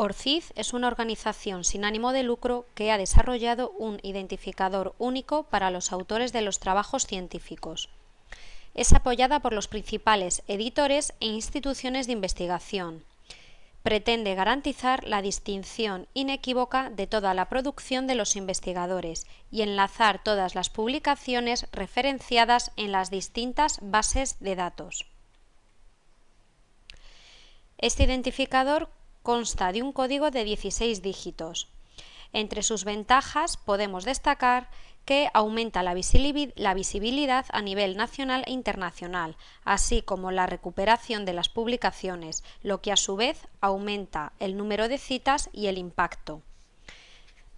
ORCID es una organización sin ánimo de lucro que ha desarrollado un identificador único para los autores de los trabajos científicos. Es apoyada por los principales editores e instituciones de investigación. Pretende garantizar la distinción inequívoca de toda la producción de los investigadores y enlazar todas las publicaciones referenciadas en las distintas bases de datos. Este identificador consta de un código de 16 dígitos. Entre sus ventajas podemos destacar que aumenta la visibilidad a nivel nacional e internacional, así como la recuperación de las publicaciones, lo que a su vez aumenta el número de citas y el impacto.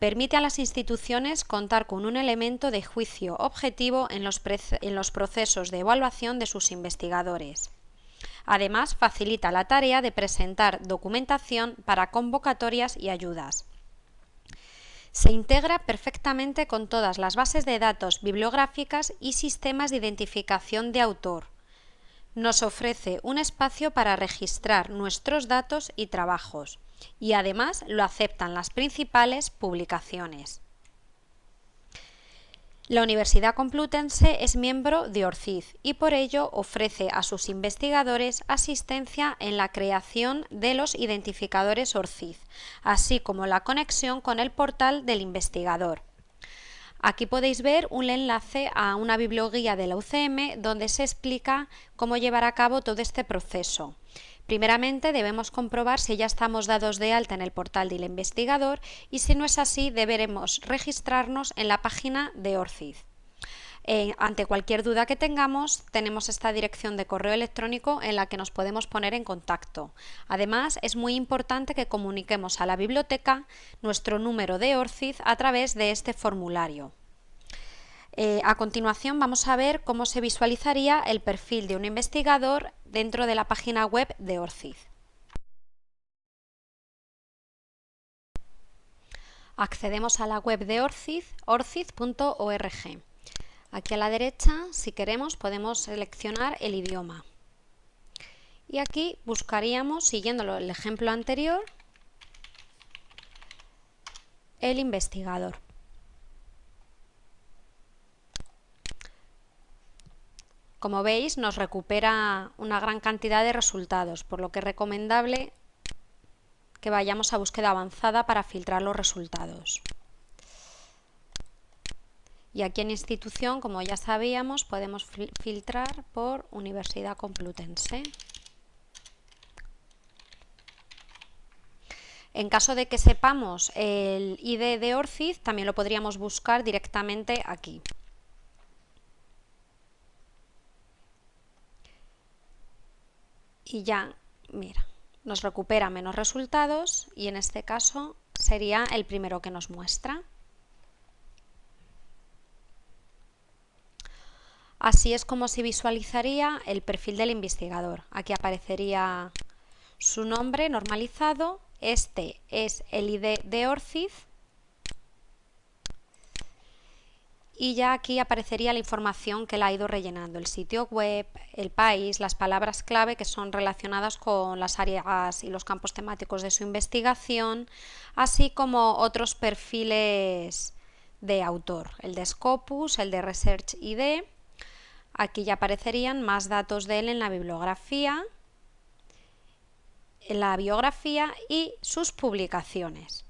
Permite a las instituciones contar con un elemento de juicio objetivo en los, en los procesos de evaluación de sus investigadores. Además, facilita la tarea de presentar documentación para convocatorias y ayudas. Se integra perfectamente con todas las bases de datos bibliográficas y sistemas de identificación de autor. Nos ofrece un espacio para registrar nuestros datos y trabajos, y además lo aceptan las principales publicaciones. La Universidad Complutense es miembro de ORCID y por ello ofrece a sus investigadores asistencia en la creación de los identificadores ORCID, así como la conexión con el portal del investigador. Aquí podéis ver un enlace a una biblioguía de la UCM donde se explica cómo llevar a cabo todo este proceso. Primeramente debemos comprobar si ya estamos dados de alta en el portal del investigador y si no es así deberemos registrarnos en la página de ORCID. Eh, ante cualquier duda que tengamos, tenemos esta dirección de correo electrónico en la que nos podemos poner en contacto. Además, es muy importante que comuniquemos a la biblioteca nuestro número de ORCID a través de este formulario. Eh, a continuación vamos a ver cómo se visualizaría el perfil de un investigador dentro de la página web de ORCID. Accedemos a la web de ORCID, orcid.org. Aquí a la derecha, si queremos, podemos seleccionar el idioma. Y aquí buscaríamos, siguiendo el ejemplo anterior, el investigador. Como veis, nos recupera una gran cantidad de resultados, por lo que es recomendable que vayamos a búsqueda avanzada para filtrar los resultados. Y aquí en institución, como ya sabíamos, podemos filtrar por Universidad Complutense. En caso de que sepamos el ID de ORCID, también lo podríamos buscar directamente aquí. Y ya, mira, nos recupera menos resultados y en este caso sería el primero que nos muestra. Así es como se visualizaría el perfil del investigador. Aquí aparecería su nombre normalizado, este es el ID de ORCID y ya aquí aparecería la información que la ha ido rellenando, el sitio web, el país, las palabras clave que son relacionadas con las áreas y los campos temáticos de su investigación, así como otros perfiles de autor, el de Scopus, el de Research ID, aquí ya aparecerían más datos de él en la bibliografía, en la biografía y sus publicaciones.